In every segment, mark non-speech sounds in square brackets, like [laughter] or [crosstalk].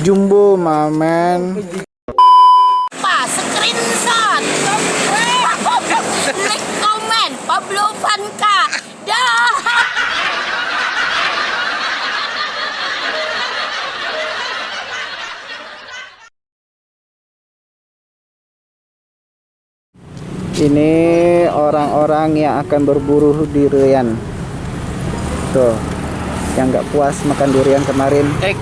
Jumbo mamen. Pak, screenshot. Like, komen, Pablo Vanka. Dah. Ini orang-orang yang akan berburu durian. Tuh, yang nggak puas makan durian kemarin. Eh,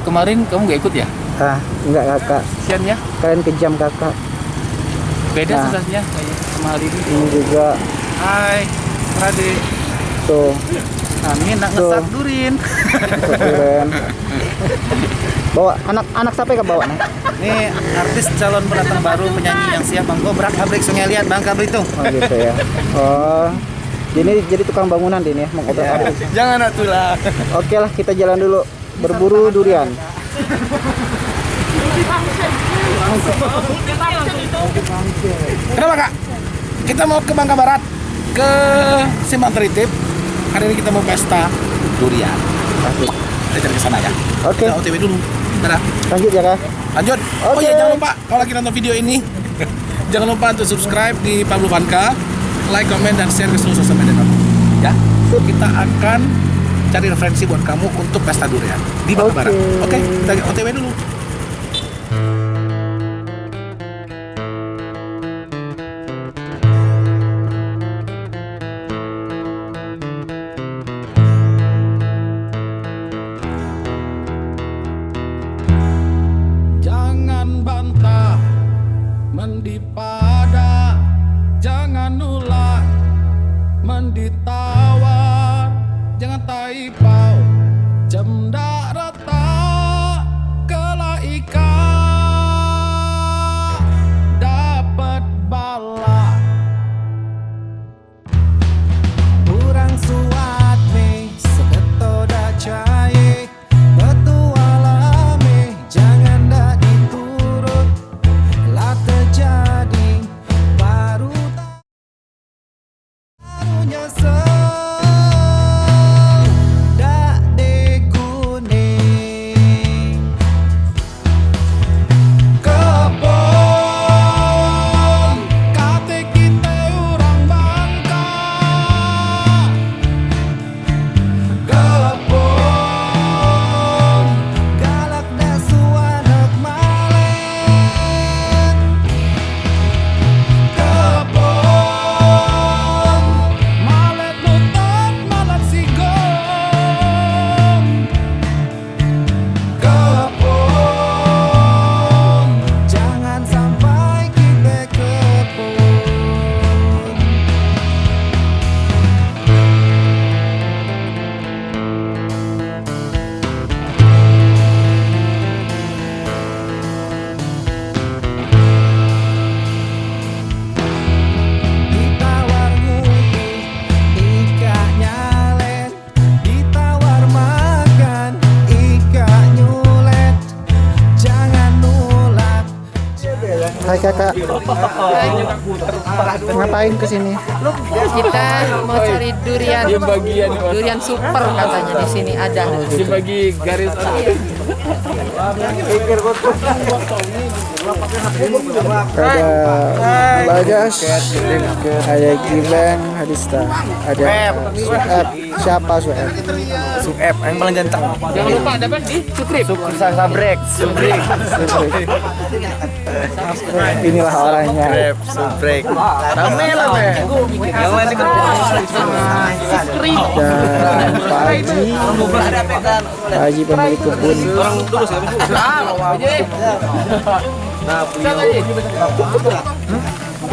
kemarin kamu gak ikut ya? Ah, nggak kakak. Sian ya? Kalian kejam kakak. Beda Nah. sensasinya kayak sama hari ini. Ini juga Hai, Rade. tuh Amin, nak Tuh. ngesat durin. durian. Bawa anak-anak sampai ke bawah nih. Nih, artis calon pendatang baru penyanyi yang siap Bang Gobrak Pabrik Sungai Liat Bangka Belitung. Oh gitu ya. Oh. Ini jadi tukang bangunan ini ya, mau Ya. pabrik. Jangan atulah. Oke lah, kita jalan dulu berburu durian. Kenapa kak? Kita mau ke Bangka Barat ke Simpang Tritip. Hari ini kita mau pesta durian. Asik. Kita cari ke sana ya. Oke, Kita OTW dulu. Dadah. lanjut ya kak. Lanjut. Oh Oke. iya jangan lupa kalau lagi nonton video ini [laughs] jangan lupa untuk subscribe di Pablo Vanka, like, comment dan share ke seluruh sosial media kamu. Ya. Kita akan cari referensi buat kamu untuk pesta durian di Oke. Barat. Oke, kita OTW dulu. Hai kakak. Ngapain ke sini? kita mau cari durian durian super katanya di sini ada Dibagi garis Ada Bagas, ada Gilang, Hadista, ada Sueb. Siapa Sueb? Suep yang paling ganteng. Jangan lupa dapat di Sukrip. Sabrek. Subrek. Inilah orangnya. Subrek. Subrek. Rame lah, Be. Yang lain ikut. Dan Pak Haji, Pak Haji pemilik kebun.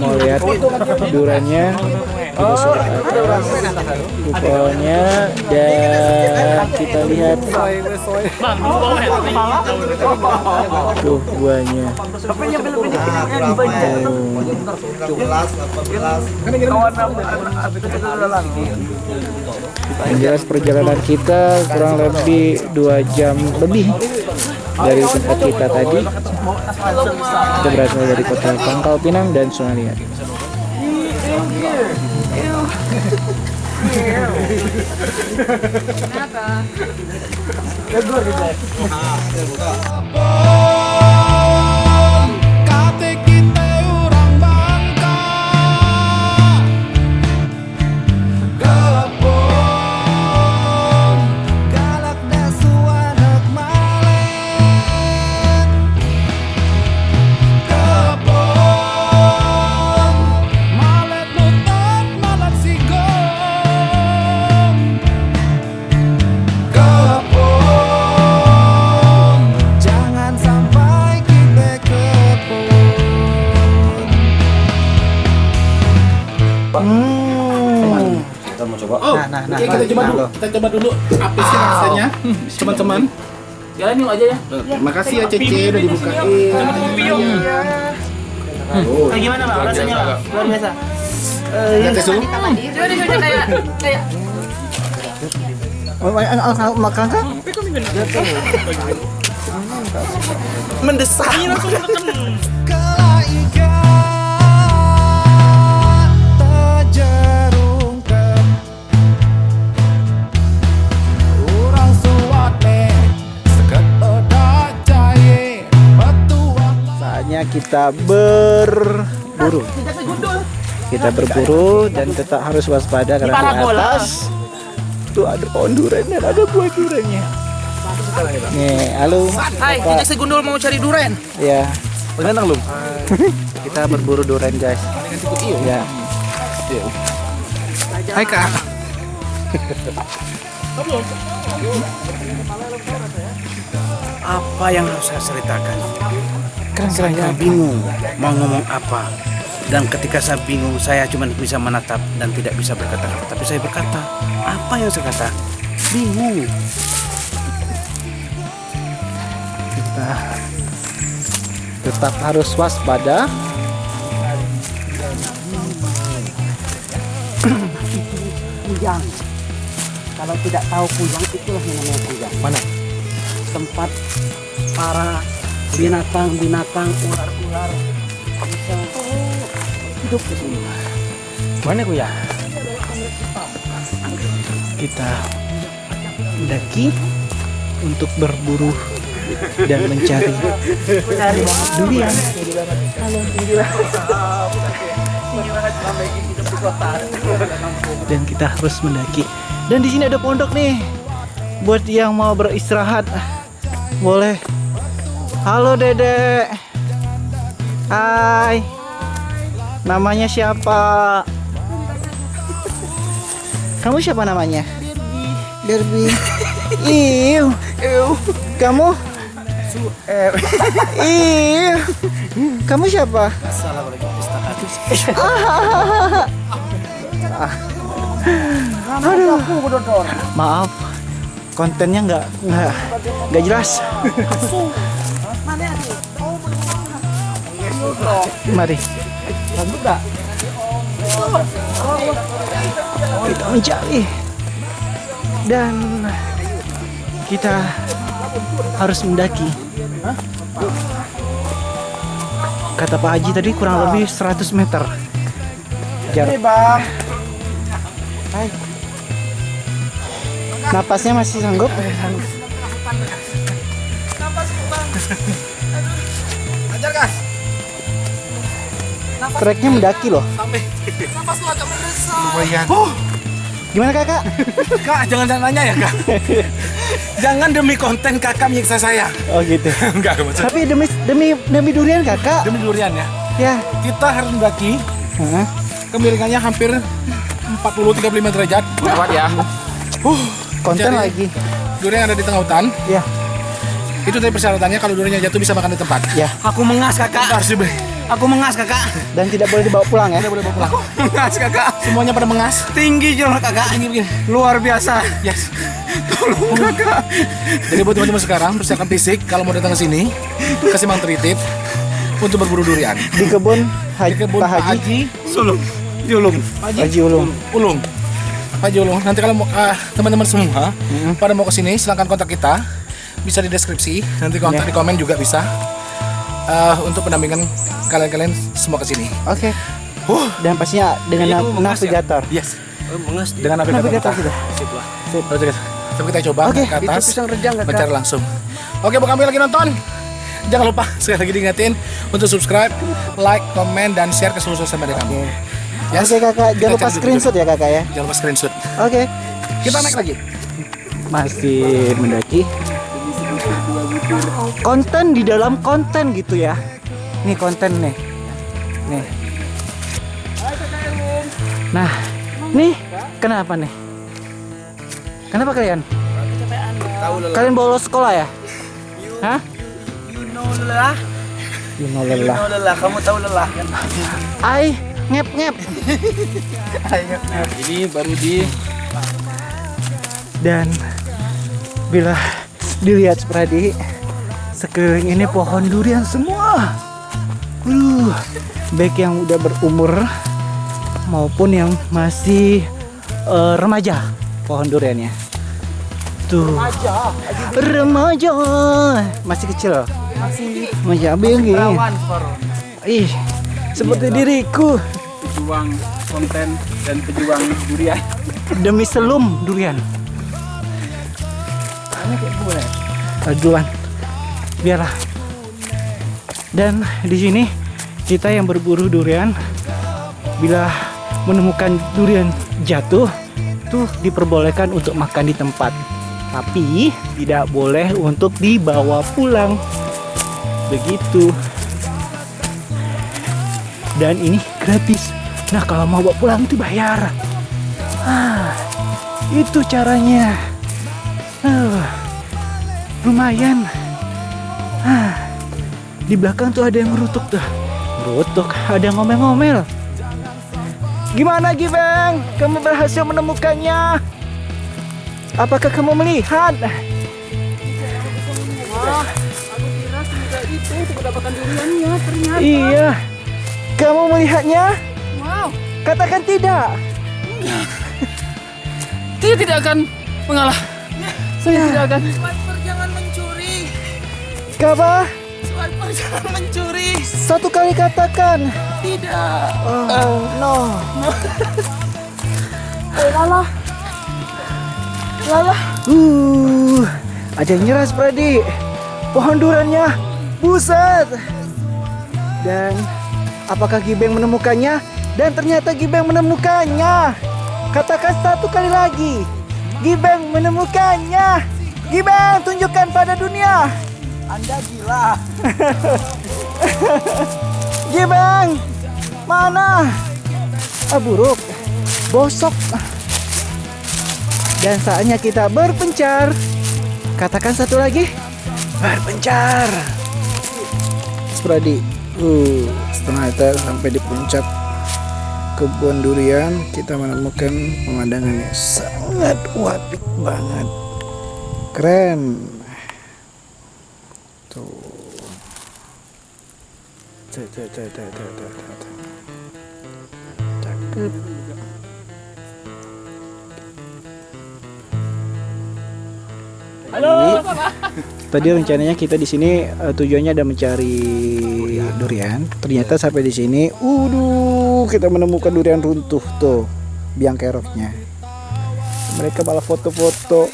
Mau lihat durannya, kuponnya dan kita lihat. Tuh buahnya. Yang jelas perjalanan kita kurang lebih dua jam lebih dari tempat kita tadi. Kita berasal dari kota Pangkal Pinang dan Sungai Liat. Kate Oh, nah, kita coba dulu. Kita coba dulu apa sih rasanya, teman-teman. Jalan yuk aja ya. Terima kasih ya Cece udah dibukain. Gimana bang rasanya bang? Luar biasa. Ya, Tesu. Coba deh coba kayak kayak Makan kan? Mendesak. Kita berburu. Kita berburu dan tetap harus waspada karena di atas tuh ada pohon durian dan ada buah duriannya. Nih, halo. Hai, Bapak. kita segundul mau cari duren. Ya, Pengenang lu. [laughs] kita berburu durian guys. Ya. Hai Kak. [laughs] apa yang harus saya ceritakan? Keren keren Saya bingung mau ngomong apa. Dan ketika saya bingung, saya cuma bisa menatap dan tidak bisa berkata-kata. Tapi saya berkata, apa yang saya kata? Bingung. Kita tetap harus waspada. Kujang. Kalau tidak tahu kujang, itulah yang namanya kujang. Mana? Tempat para binatang-binatang, ular-ular bisa hidup di sini. Mana ku ya? Kita mendaki untuk berburu dan mencari durian. Dan kita harus mendaki. Dan di sini ada pondok nih. Buat yang mau beristirahat, boleh. Halo Dedek. Hai. Namanya siapa? Kamu siapa namanya? Derby. Iu. Kamu? Iu. Kamu siapa? Aduh. Maaf. Kontennya nggak nggak nggak jelas. Mari. Kita mencari dan kita harus mendaki. Kata Pak Haji tadi kurang lebih 100 meter. Jarak. Bang. Hai. Napasnya masih sanggup? Ajar gas. Treknya mendaki loh. Lumayan. Gimana kakak? [laughs] Kak, jangan jangan nanya ya kak. jangan demi konten kakak menyiksa saya. Oh gitu. [laughs] Enggak, maksud Tapi demi demi demi durian kakak. demi durian ya. Ya. Kita harus mendaki Hah? kemiringannya hampir 40-35 derajat. Kuat ya. Uh, Konten Jadi- lagi. durian yang ada di tengah hutan. Ya. Itu tadi persyaratannya kalau duriannya jatuh bisa makan di tempat. Ya. Aku mengas kakak. Kita harus diberi. Aku mengas kakak. dan tidak boleh dibawa pulang ya. Tidak boleh bawa pulang. Mengas kakak. Semuanya pada mengas. Tinggi jurang kakak. Ini begini. Luar biasa. Yes. Tolong kakak. Jadi buat teman-teman sekarang persiapkan fisik kalau mau datang ke sini kasih mang tritip untuk berburu durian. Di kebun Haji, Di kebun Pak Haji, Haji Sulung. Julung. Haji Ulum. Ulung. Haji Ulung. Nanti kalau mau ah, teman-teman semua pada mau ke sini silahkan kontak kita. Bisa di deskripsi. Nanti kontak di komen juga bisa. Ah, untuk pendampingan kalian-kalian semua ke sini. Oke. Dan pastinya dengan Kayaknya nav- kamu mengas ya? navigator. Yes. Mengas. Dengan navigator. Navigator kita. sudah. Sip lah. Oke, Coba kita coba Oke, ke atas. Itu rejang. Mencari langsung. Oke, buat kami lagi nonton. Jangan lupa [laughs] sekali lagi diingetin untuk subscribe, like, komen, dan share ke seluruh sosial media kami. Yes. Oke kakak, jangan lupa screenshot ya kakak ya. Jangan lupa screenshot. Oke. Kita naik lagi. Masih mendaki. Konten di dalam konten gitu ya. Nih konten nih. Nih. Nah, nih kenapa nih? Kenapa kalian? Kalian bolos sekolah ya? Hah? You know lelah. You know You lelah. know lelah. Kamu tahu lelah kan? Ai ngep ngep. Ini baru di Dan bila dilihat Spradi, sekeliling ini pohon durian semua. Waduh, baik yang udah berumur maupun yang masih eh, remaja pohon duriannya. Tuh. Remaja. Masih kecil. Masih. Masih abg. Ih, seperti diriku pejuang konten dan pejuang durian. demi selum durian. Eh, duluan. Biarlah. Dan di sini kita yang berburu durian bila menemukan durian jatuh tuh diperbolehkan untuk makan di tempat. Tapi tidak boleh untuk dibawa pulang. Begitu. Dan ini gratis nah kalau mau bawa pulang itu bayar ah, itu caranya Ah, lumayan. Ah, di belakang tuh ada yang merutuk tuh. Merutuk, ada yang ngomel-ngomel. Gimana Gibeng? Kamu berhasil menemukannya? Apakah kamu melihat? Iya. Kamu melihatnya? Katakan tidak. [laughs] dia tidak akan mengalah. Saya tidak akan. Kapa? Swiper jangan mencuri. Satu kali katakan. Tidak. Oh, no. Lala. Lala. Uh, ada yang nyerah Spradi. Pohon durannya, buset. Dan apakah Gibeng menemukannya? Dan ternyata Gibeng menemukannya. Katakan satu kali lagi. Gibeng menemukannya. Gibeng tunjukkan pada dunia. Anda gila. [laughs] Gibeng, mana? Ah, buruk, bosok. Dan saatnya kita berpencar. Katakan satu lagi. Berpencar. Spradi, uh, setengah kita sampai di puncak kebun durian kita menemukan pemandangan yang sangat wapik banget. Keren. Tuh. Cakep. Halo. Tadi rencananya kita di sini eh, tujuannya ada mencari durian. Ternyata sampai di sini, uduh, kita menemukan durian runtuh tuh, biang keroknya. Mereka malah foto-foto.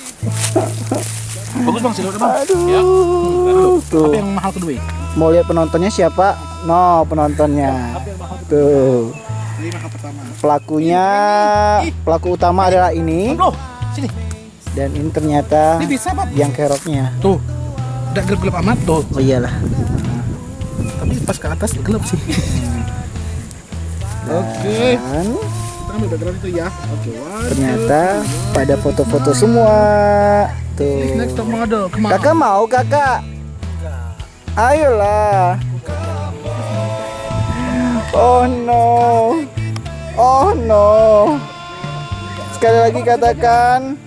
[laughs] Bagus bang, silakan bang. Aduh, tuh. Apa yang mahal kedua? Mau lihat penontonnya siapa? No, penontonnya. Tuh. Pelakunya, pelaku utama adalah ini. Dan ini ternyata Ini bisa pak. yang keroknya. Tuh, udah gelap-gelap amat tuh. Oh iyalah. Tapi pas ke atas gelap sih. Oke. Dan Kita ambil background itu ya. Oke, one, ternyata pada foto-foto semua. two. Next Tuh. top model. Kakak mau kakak? Ayolah. Oh no. Oh no. Sekali lagi katakan.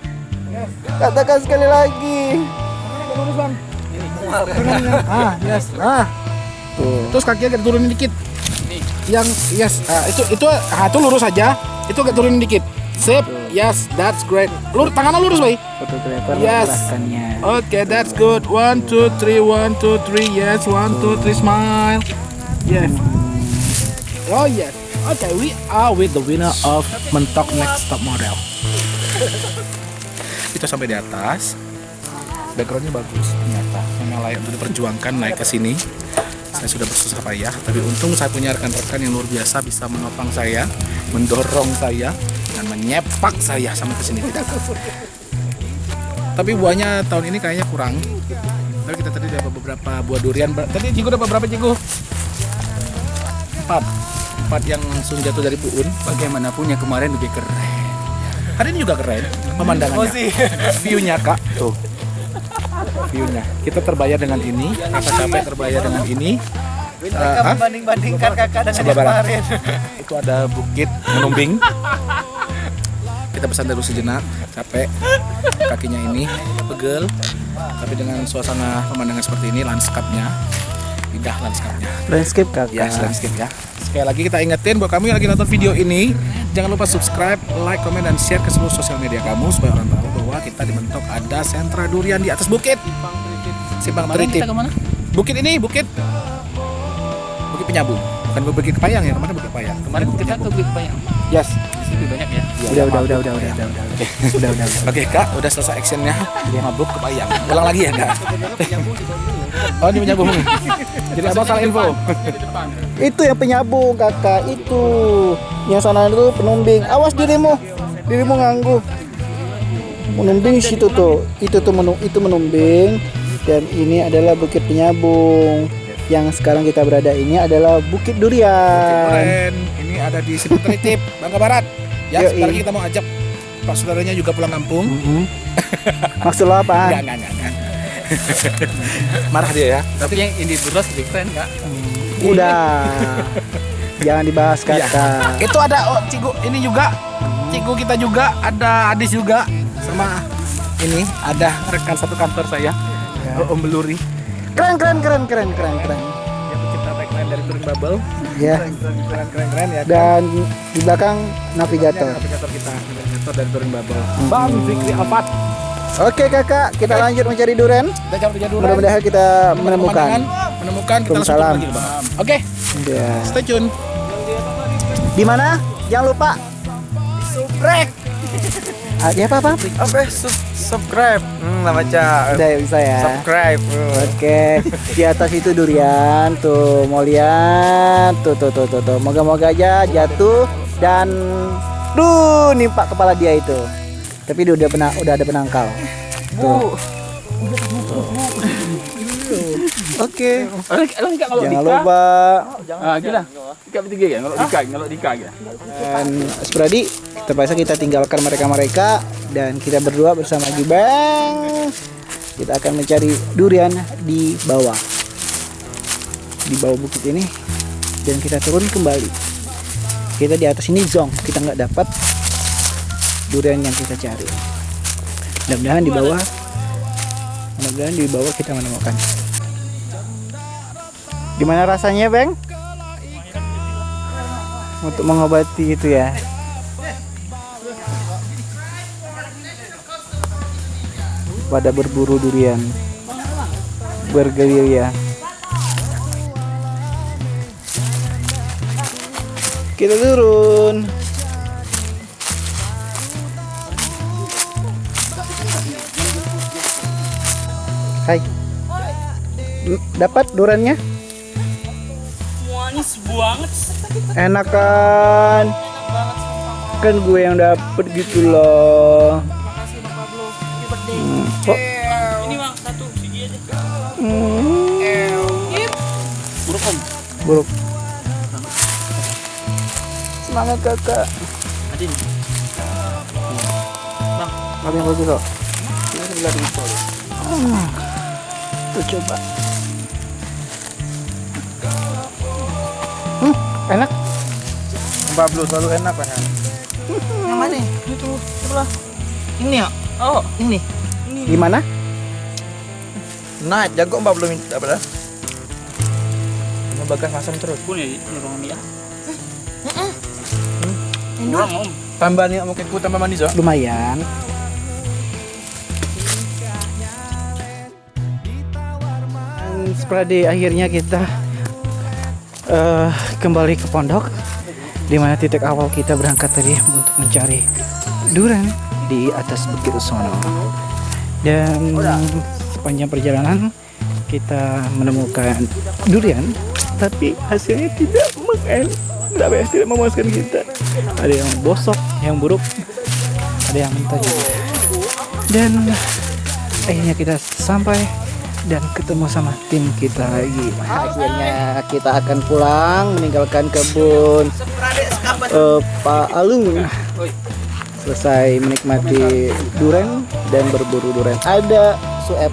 Katakan sekali lagi. [laughs] Ah, yes. Ah. Tuh. Terus kaki agak turunin dikit. Yang yes, ah, itu itu ah, itu lurus aja. Itu agak turunin dikit. Sip. Yes, that's great. Lur tangannya lurus, Bay. Yes. mengarahkannya. Okay, that's good. One, two, three, one, two, three. Yes, one, two, three. Smile. Yes. Oh yes. Okay, we are with the winner of Mentok Next Top Model. Kita sampai di atas. Backgroundnya bagus ternyata. Memang layak untuk diperjuangkan naik ke sini. Saya sudah bersusah payah, tapi untung saya punya rekan-rekan yang luar biasa bisa menopang saya, mendorong saya, dan menyepak saya sampai ke sini tidak. Tapi buahnya tahun ini kayaknya kurang. Tapi kita tadi dapat beberapa buah durian. Tadi Cigu dapat berapa Cigu? Empat. Empat yang langsung jatuh dari Puun. Bagaimanapun yang kemarin lebih keren. Hari ini juga keren pemandangannya. View-nya kak. Tuh. View-nya. Kita terbayar dengan ini. Kakak capek terbayar dengan ini. Eh, hah? membanding-bandingkan kakak dengan Sabar barang. [laughs] Itu ada bukit menumbing. Kita pesan dulu sejenak, capek. Kakinya ini pegel. Tapi dengan suasana pemandangan seperti ini, lanskapnya indah lanskapnya. Landscape kakak. Ya, landscape ya. Sekali lagi kita ingetin buat kamu yang lagi nonton video ini, jangan lupa subscribe, like, komen, dan share ke seluruh sosial media kamu supaya orang tahu bahwa kita di Mentok ada sentra durian di atas bukit. Simpang Teritip. Bukit ini bukit Bukit Penyambung. Bukan Bukit Kepayang ya, kemarin Bukit Kepayang. Kemarin Bukit Kita ke. Bukit Bayang. Yes. Lebih banyak ya. Udah, udah, udah, udah, udah, udah, udah. Udah, udah, udah. Oke kak, udah selesai actionnya Mabuk Kepayang Ulang lagi ya kak? Oh ini penyambung Jadi abang salah info Itu yang penyambung kakak, itu. Yang sana itu penumbing. Awas dirimu. Dirimu nganggu. Menumbing situ tuh. Itu tuh menung, itu menumbing dan ini adalah bukit penyambung. Yang sekarang kita berada ini adalah Bukit Durian. Keren Ini ada di Simpang Teritip, Bangka Barat Ya, Yoi. sebentar lagi kita mau ajak Pak saudaranya juga pulang kampung Mhm. Maksud lo? Enggak, enggak, enggak, enggak. [laughs] Marah dia ya Tapi yang ini Burros lebih keren kak. Udah. Jangan dibahas Iya. kakak. Itu ada oh, Cigu ini juga Cigu kita juga Ada Adis juga Sama ini ada rekan satu kantor saya Om Beluri Keren, keren, keren, keren, keren, keren. yang pencipta tagline dari Touring Bubble Ya. keren keren keren ya Dan di belakang navigator. navigator kita navigator dari Touring Bubble Bang Fikri Alfat Oke kakak, kita lanjut mencari duren. kita Mudah-mudahan kita menemukan. menemukan kita langsung turun lagi Bang. oke Ya. stay tune Di mana? Jangan lupa. Subrek. Ah, ya apa apa? Apa? Sub subscribe. Hmm, lah baca. Udah ya, bisa ya. Subscribe. Oke, di atas itu durian tuh mau lihat tuh tuh tuh tuh, tuh. moga-moga aja jatuh dan duh nimpak kepala dia itu. Tapi dia udah pernah udah ada penangkal. Tuh. Oke, kalau jangan lupa. Ah, gila. Bertiga ya, kalau Dika, kalau Dika ya. dan Spradi terpaksa kita tinggalkan mereka-mereka dan kita berdua bersama Gibang kita akan mencari durian di bawah. Di bawah bukit ini. Dan kita turun kembali. Kita di atas ini zong kita nggak dapat durian yang kita cari. Mudah-mudahan di bawah mudah-mudahan di bawah kita menemukan. Gimana rasanya Bang? untuk mengobati itu ya. Pada berburu durian. Bergerilya kita turun dapat duriannya? Manis banget. enak kan kan gue yang dapet gitu loh. Hmm, Ini bang satu. Aja. hmm, buruk semangat kakak. Adin. Apa yang bagus kok? Hmm, Tuh coba. Enak? Pablo selalu enak kan. Yang mana? Itu sebelah. Ini ya? Oh, Ini. Gimana? nah jago Pablo minta apa dah? Mau bagas masam terus. Tambah nih mungkin ku tambah manis oh. Lumayan. Dan Seperti akhirnya kita eh, kembali ke pondok di mana titik awal kita berangkat tadi untuk mencari durian di atas bukit sono. Dan sepanjang perjalanan kita menemukan durian, tapi hasilnya tidak mengen, tidak, tidak memuaskan kita. Ada yang bosok, yang buruk, ada yang mentah juga. Dan akhirnya kita sampai dan ketemu sama tim kita lagi. Akhirnya kita akan pulang meninggalkan kebun eh, Pak Alung. Selesai menikmati duren dan berburu duren. Ada Sueb,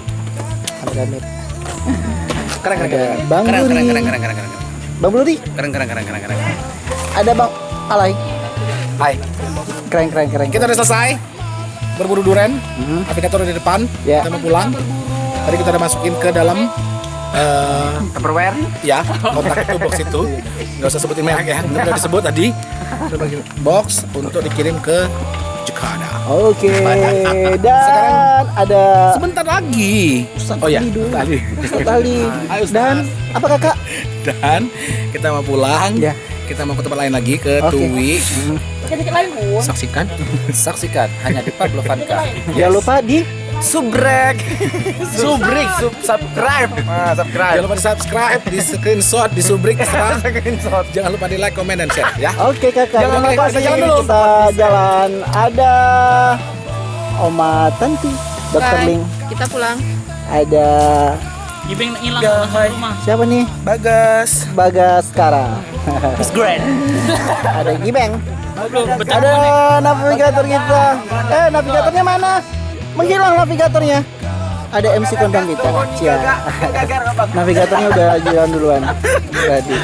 ada Keren keren ada keren. Bang Keren keren keren keren keren keren. Bang Budi, Keren keren keren keren keren. ada Bang Alay. Hai. Keren keren keren. Kita udah selesai berburu duren. Hmm. Aplikator di depan. Ya. Kita mau pulang. Tadi kita udah masukin ke dalam eh Tupperware. ya kotak itu box itu nggak usah sebutin merek ya udah disebut tadi box untuk dikirim ke Jakarta Oke, [laughs] dan Sekarang- ada sebentar lagi oh ya tadi Ustaz Ustaz. dan apa kakak? dan kita mau pulang Ya. kita mau ke tempat lain lagi ke Oke. Tui saksikan Saksikan hanya di Pablo Vanka. Jangan lupa di Subrek. Subrik, sub subscribe. Ah, subscribe. jangan lupa di subscribe di screenshot di subrik [laughs] terserah. jangan lupa di like comment dan share ya Oke kakak, Jangan lupa, kita jalan dulu. Kita jalan. Ada Oma Tanti, Dokter. Ling. Kita pulang. Ada siapa nih? Bagas. Bagas sekarang. It's great. [laughs] ada Gibeng. Ada navigator kita. Eh, navigatornya mana? Menghilang navigatornya. Ada MC kondang kita. Cia. [laughs] Navigatornya udah jalan duluan. Tadi.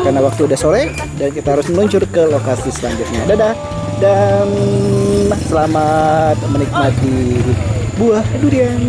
Karena waktu udah sore dan kita harus meluncur ke lokasi selanjutnya. Dadah. Dan selamat menikmati buah durian.